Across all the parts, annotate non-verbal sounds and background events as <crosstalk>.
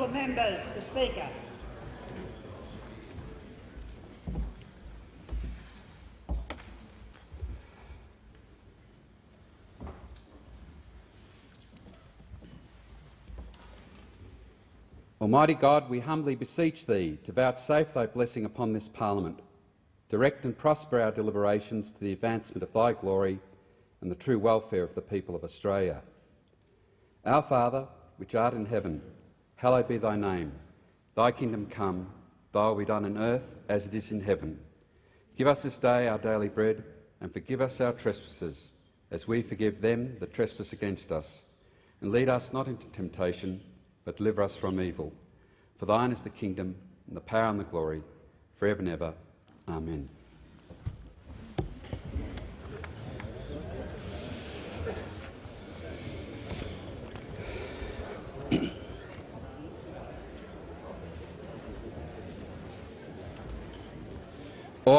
Honourable members, the Speaker. Almighty God, we humbly beseech Thee to vouchsafe Thy blessing upon this Parliament. Direct and prosper our deliberations to the advancement of Thy glory and the true welfare of the people of Australia. Our Father, which art in heaven, hallowed be Thy name. Thy kingdom come, Thy will be done on earth as it is in heaven. Give us this day our daily bread, and forgive us our trespasses, as we forgive them that trespass against us. And lead us not into temptation, but deliver us from evil. For thine is the kingdom, and the power and the glory, for ever and ever. Amen.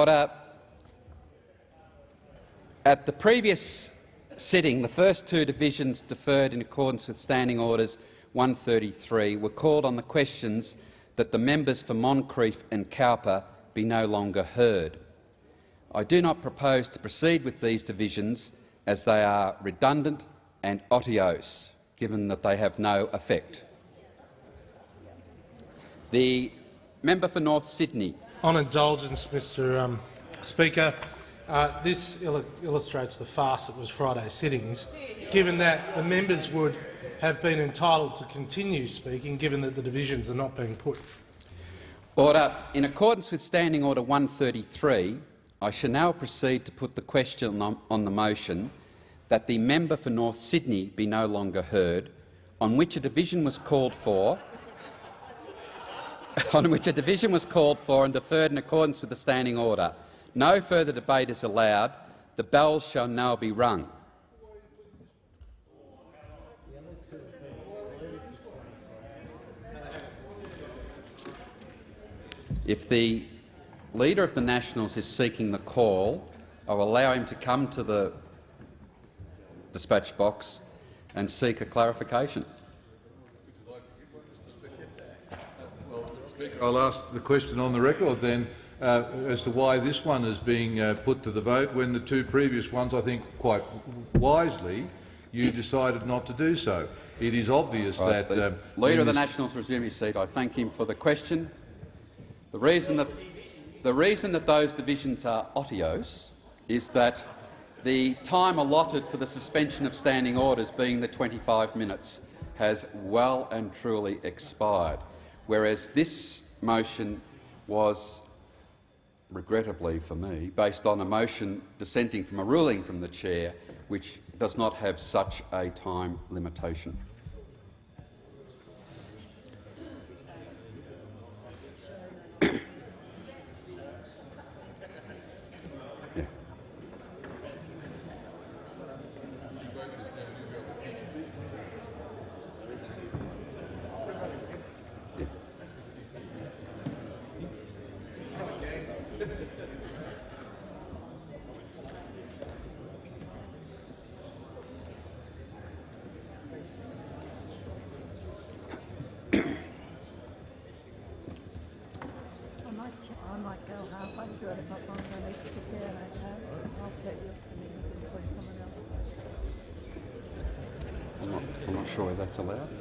Order. At the previous sitting, the first two divisions deferred in accordance with Standing Orders 133 were called on the questions that the members for Moncrieff and Cowper be no longer heard. I do not propose to proceed with these divisions as they are redundant and otiose, given that they have no effect. The member for North Sydney. On indulgence, Mr um, Speaker, uh, this il illustrates the farce that was Friday's sittings, given that the members would have been entitled to continue speaking, given that the divisions are not being put. Order. In accordance with Standing Order 133, I shall now proceed to put the question on, on the motion that the member for North Sydney be no longer heard, on which a division was called for <laughs> on which a division was called for and deferred in accordance with the standing order. No further debate is allowed. The bells shall now be rung. If the Leader of the Nationals is seeking the call, I will allow him to come to the dispatch box and seek a clarification. I'll ask the question on the record then uh, as to why this one is being uh, put to the vote when the two previous ones, I think quite wisely, you decided not to do so. It is obvious right, that— um, Leader of the Nationals resume his seat. I thank him for the question. The reason that, the reason that those divisions are otiose is that the time allotted for the suspension of standing orders, being the 25 minutes, has well and truly expired, whereas this motion was, regrettably for me, based on a motion dissenting from a ruling from the chair which does not have such a time limitation. That's allowed or not? I don't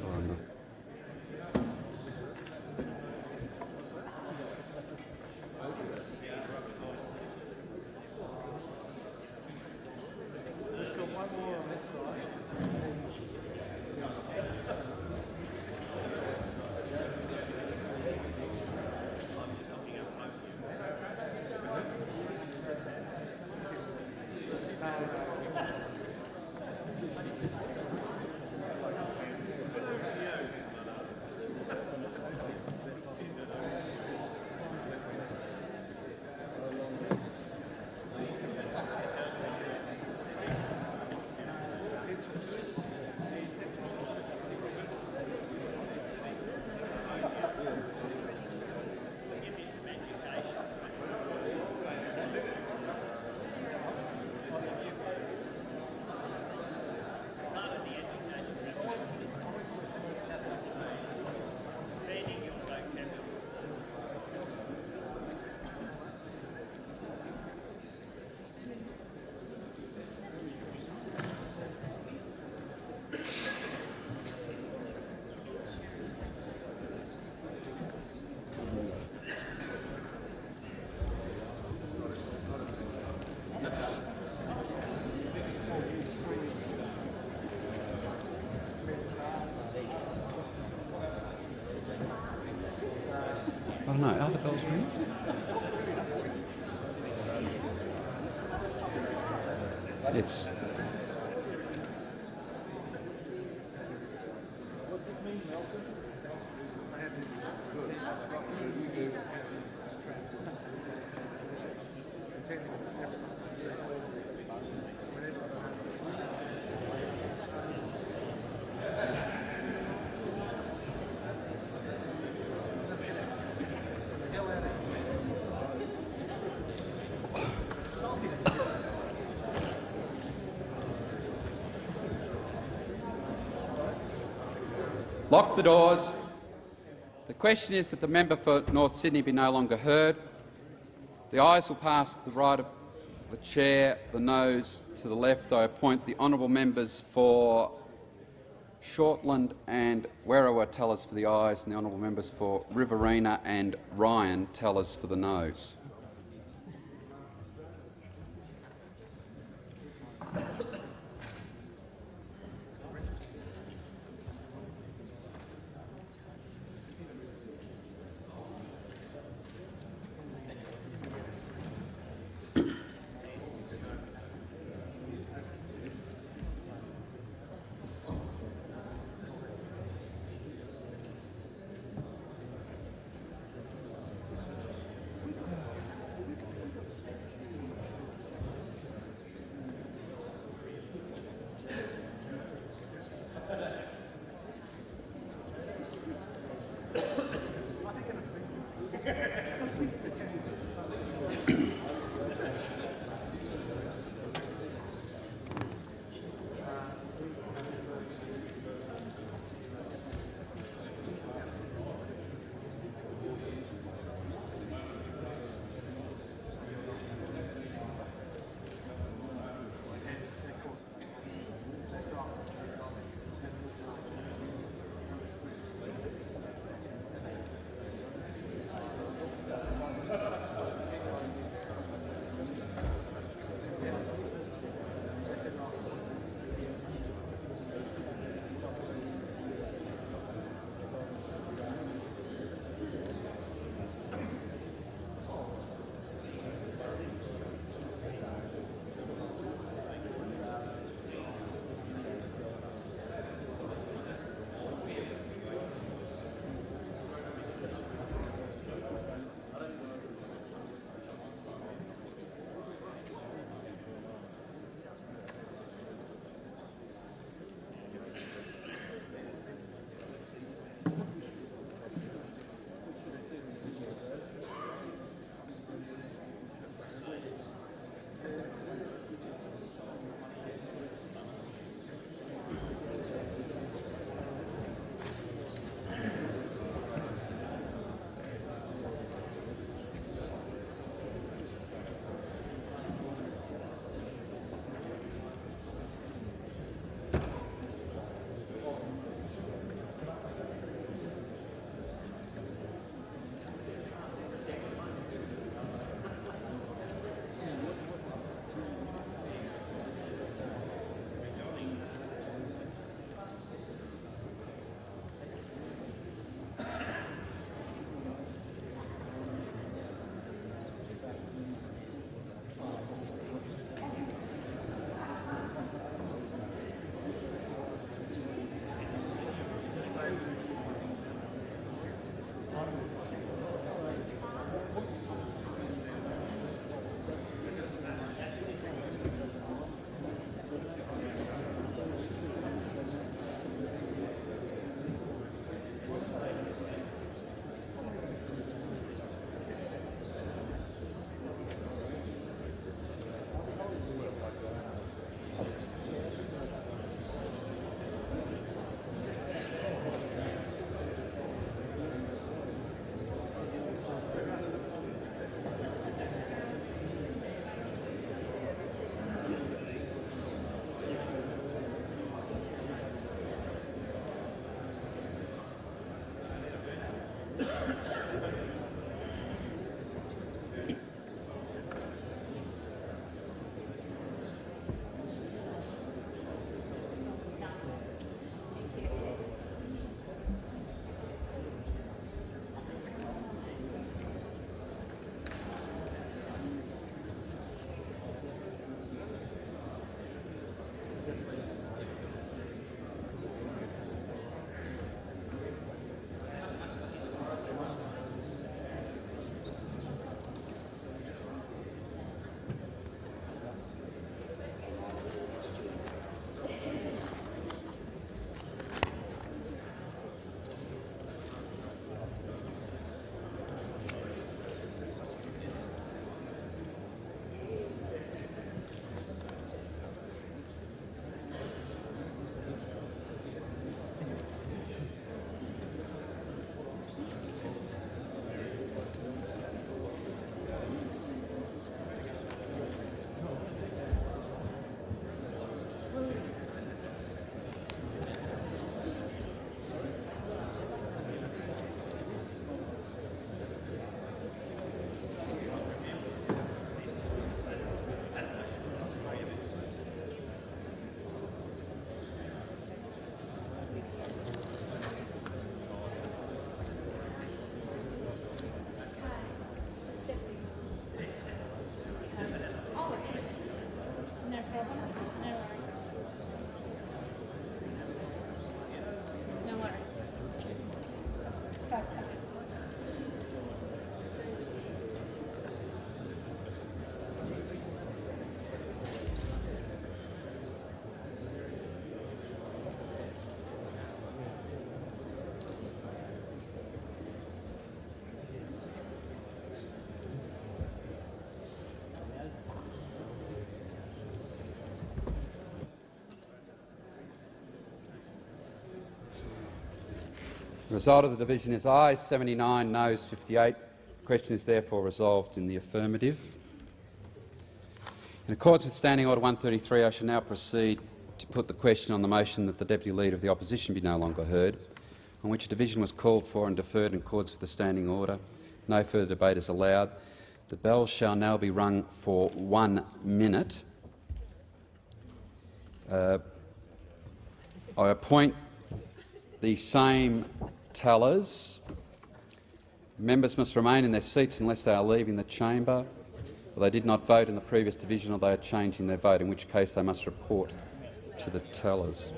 know. Are the bells ringing? It's. Lock the doors. The question is that the member for North Sydney be no longer heard. The ayes will pass to the right of the chair, the noes to the left. I appoint the honourable members for Shortland and Werriwa tellers for the ayes, and the honourable members for Riverina and Ryan tellers for the noes. The result of the division is ayes 79, noes 58. The question is therefore resolved in the affirmative. In accordance with Standing Order 133, I shall now proceed to put the question on the motion that the Deputy Leader of the Opposition be no longer heard, on which a division was called for and deferred in accordance with the Standing Order. No further debate is allowed. The bell shall now be rung for one minute. Uh, I appoint the same tellers. Members must remain in their seats unless they are leaving the chamber, or they did not vote in the previous division or they are changing their vote, in which case they must report to the tellers.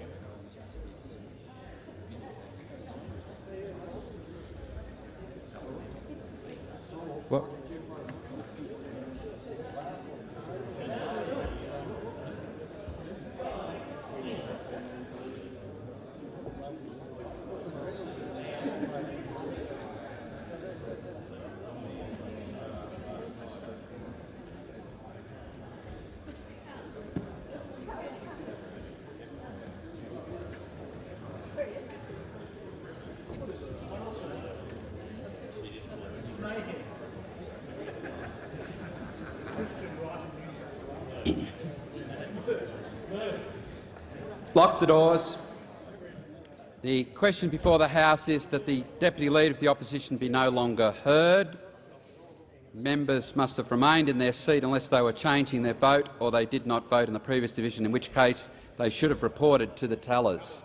Lock the doors. The question before the House is that the Deputy Leader of the Opposition be no longer heard. Members must have remained in their seat unless they were changing their vote or they did not vote in the previous division, in which case they should have reported to the tellers.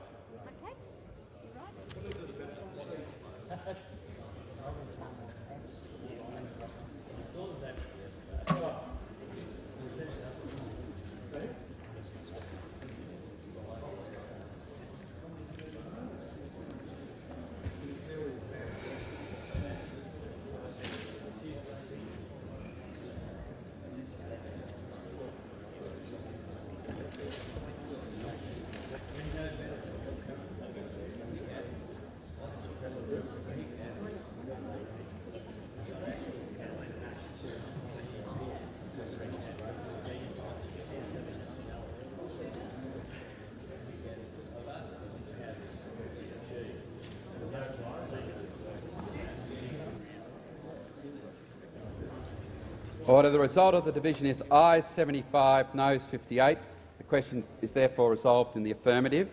Order. The result of the division is ayes 75, noes 58. The question is therefore resolved in the affirmative.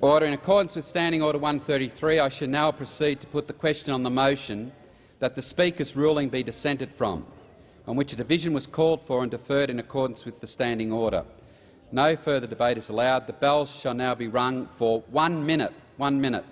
Order. In accordance with Standing Order 133, I shall now proceed to put the question on the motion that the Speaker's ruling be dissented from, on which a division was called for and deferred in accordance with the Standing Order. No further debate is allowed. The bells shall now be rung for one minute. One minute.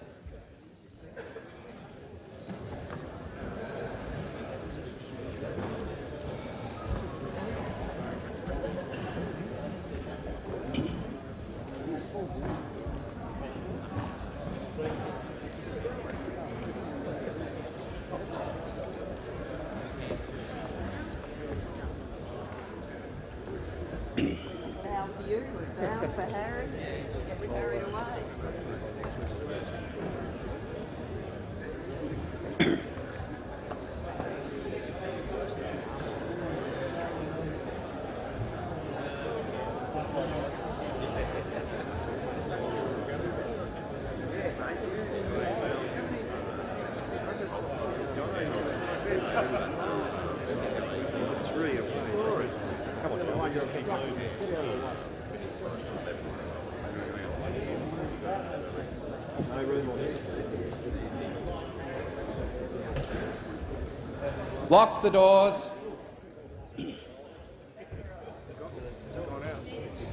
Lock the doors.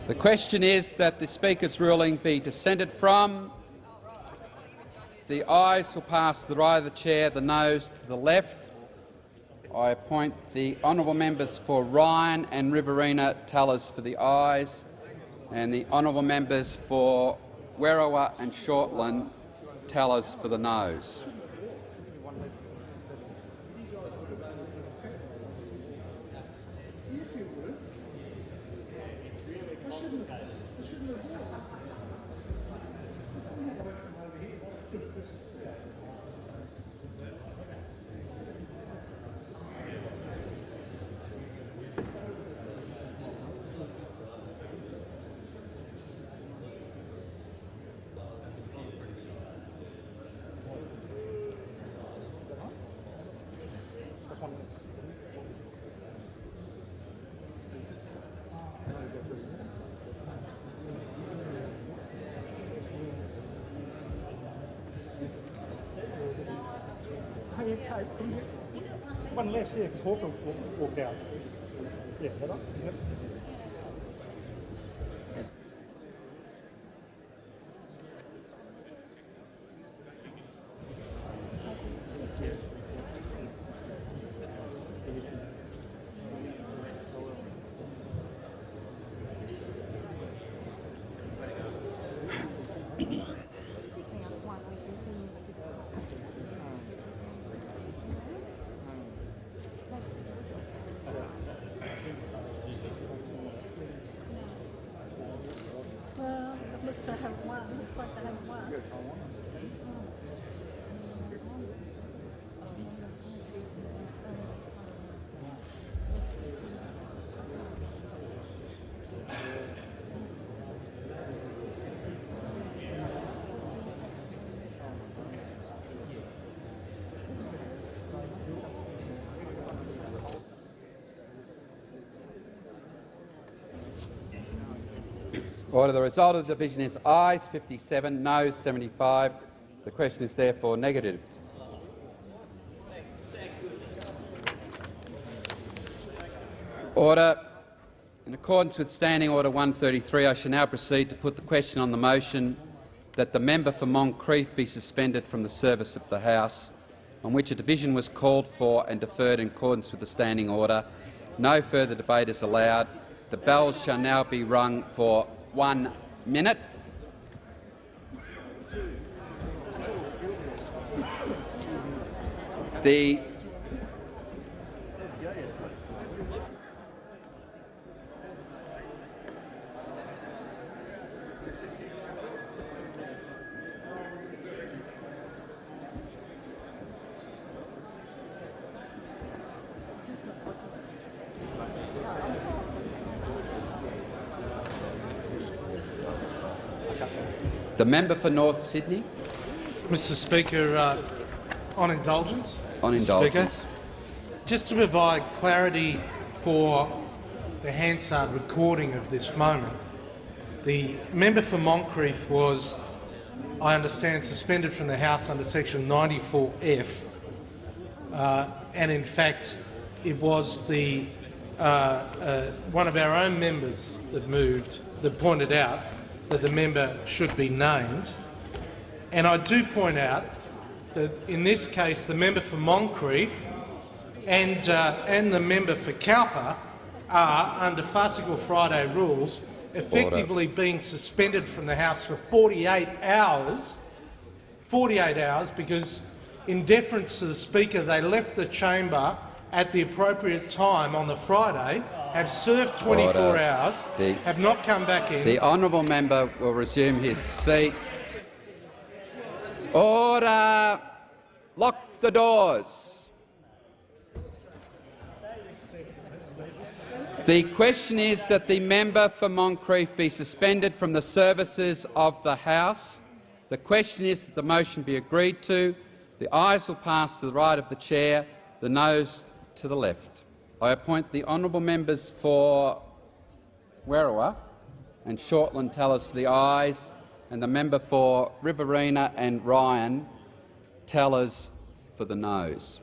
The question is that the Speaker's ruling be dissented from. The ayes will pass to the right of the chair, the noes to the left. I appoint the honourable members for Ryan and Riverina tellers for the ayes, and the honourable members for Werriwa and Shortland tellers for the noes. Hey, from here. One less here, Hawker walked, walked out. Yeah, is Order. The result of the division is ayes 57, noes 75. The question is therefore negatived. Order. In accordance with Standing Order 133, I shall now proceed to put the question on the motion that the member for Moncrieff be suspended from the service of the House, on which a division was called for and deferred in accordance with the Standing Order. No further debate is allowed. The bells shall now be rung for one minute. The The member for North Sydney Mr Speaker, uh, on indulgence. on Mr. Speaker. Just to provide clarity for the Hansard recording of this moment, the member for Moncrieff was, I understand, suspended from the House under section 94F, uh, and in fact it was the uh, uh, one of our own members that moved that pointed out that the member should be named. And I do point out that in this case the member for Moncrieff and, uh, and the member for Cowper are, under Farcical Friday rules, effectively being suspended from the House for 48 hours 48 hours because, in deference to the Speaker, they left the chamber at the appropriate time on the Friday, have served 24 Order. hours, The- have not come back in. The honourable member will resume his seat. Order! Lock the doors. The question is that the member for Moncrieff be suspended from the services of the House. The question is that the motion be agreed to. The ayes will pass to the right of the chair, the noes to the left. I appoint the honourable members for Werriwa and Shortland tellers for the ayes, and the member for Riverina and Ryan tellers for the noes.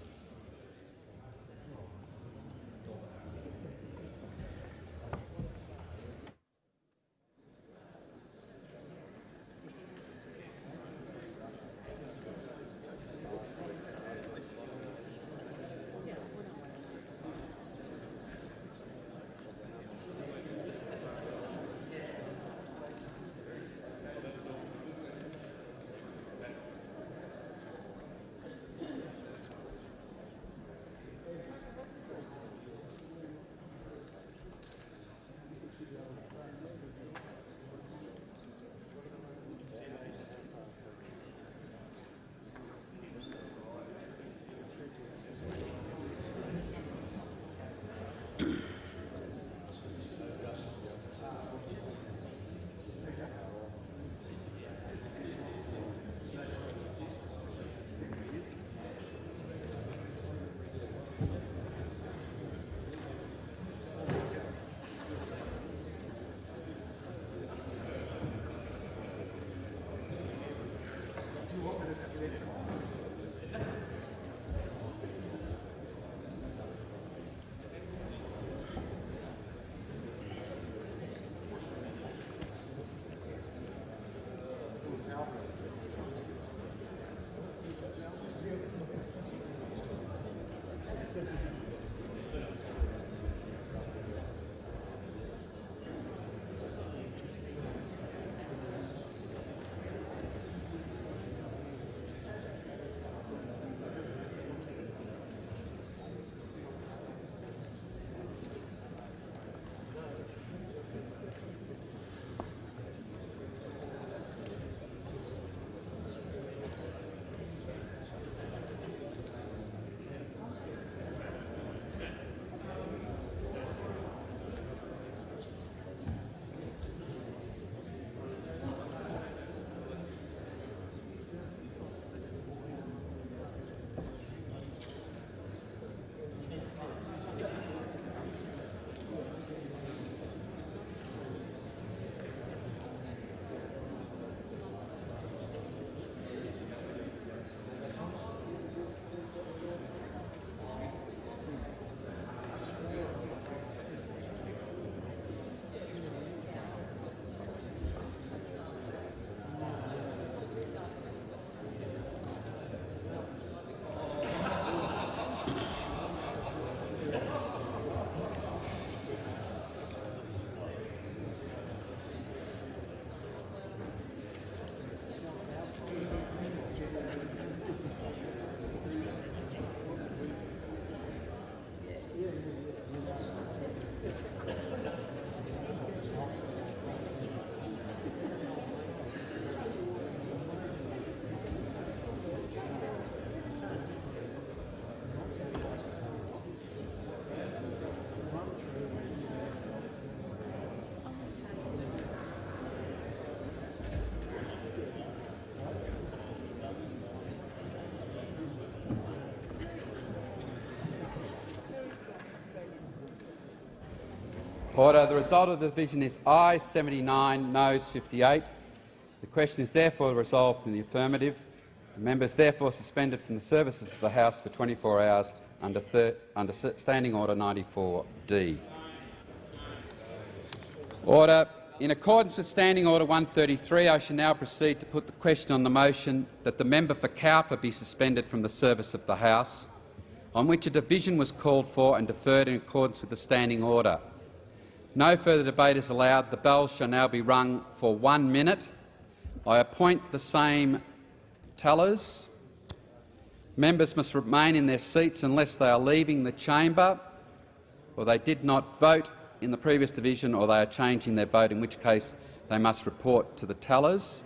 Order. The result of the division is ayes 79, noes 58. The question is therefore resolved in the affirmative. The member is therefore suspended from the services of the House for 24 hours under, under Standing Order 94D. Order. In accordance with Standing Order 133, I shall now proceed to put the question on the motion that the member for Cowper be suspended from the service of the House, on which a division was called for and deferred in accordance with the Standing Order. No further debate is allowed. The bell shall now be rung for one minute. I appoint the same tellers. Members must remain in their seats unless they are leaving the chamber or they did not vote in the previous division or they are changing their vote, in which case they must report to the tellers.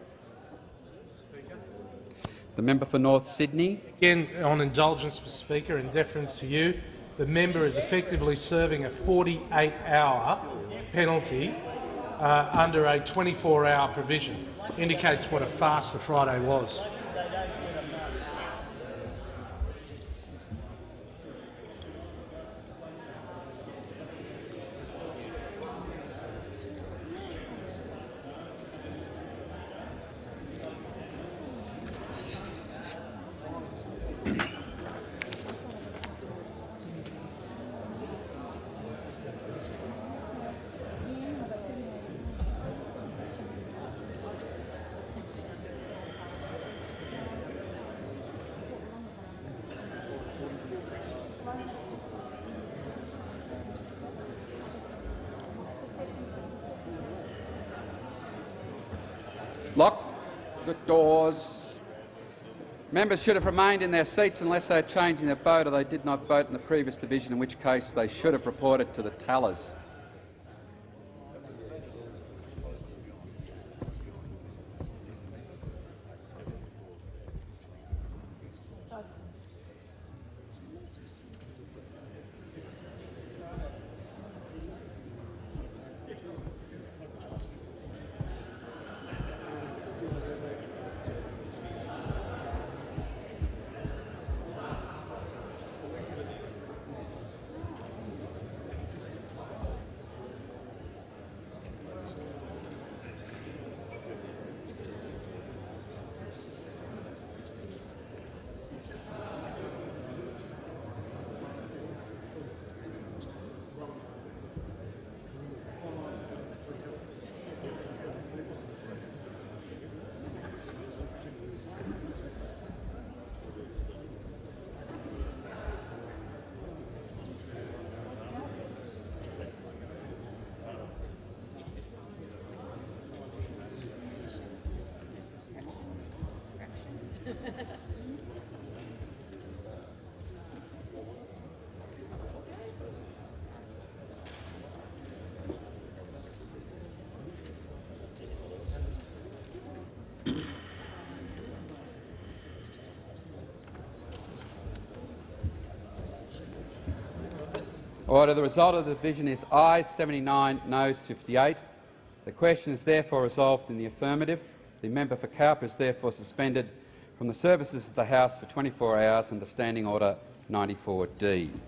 The member for North Sydney. Again, on indulgence, Mr Speaker, in deference to you, the member is effectively serving a 48-hour penalty uh, under a 24-hour provision. Indicates what a farce the Friday was. Lock the doors. Members should have remained in their seats unless they are changing their vote or they did not vote in the previous division, in which case they should have reported to the tellers. Order. The result of the division is ayes 79, noes 58. The question is therefore resolved in the affirmative. The member for Cowper is therefore suspended from the services of the House for 24 hours under Standing Order 94D. Rest in peace.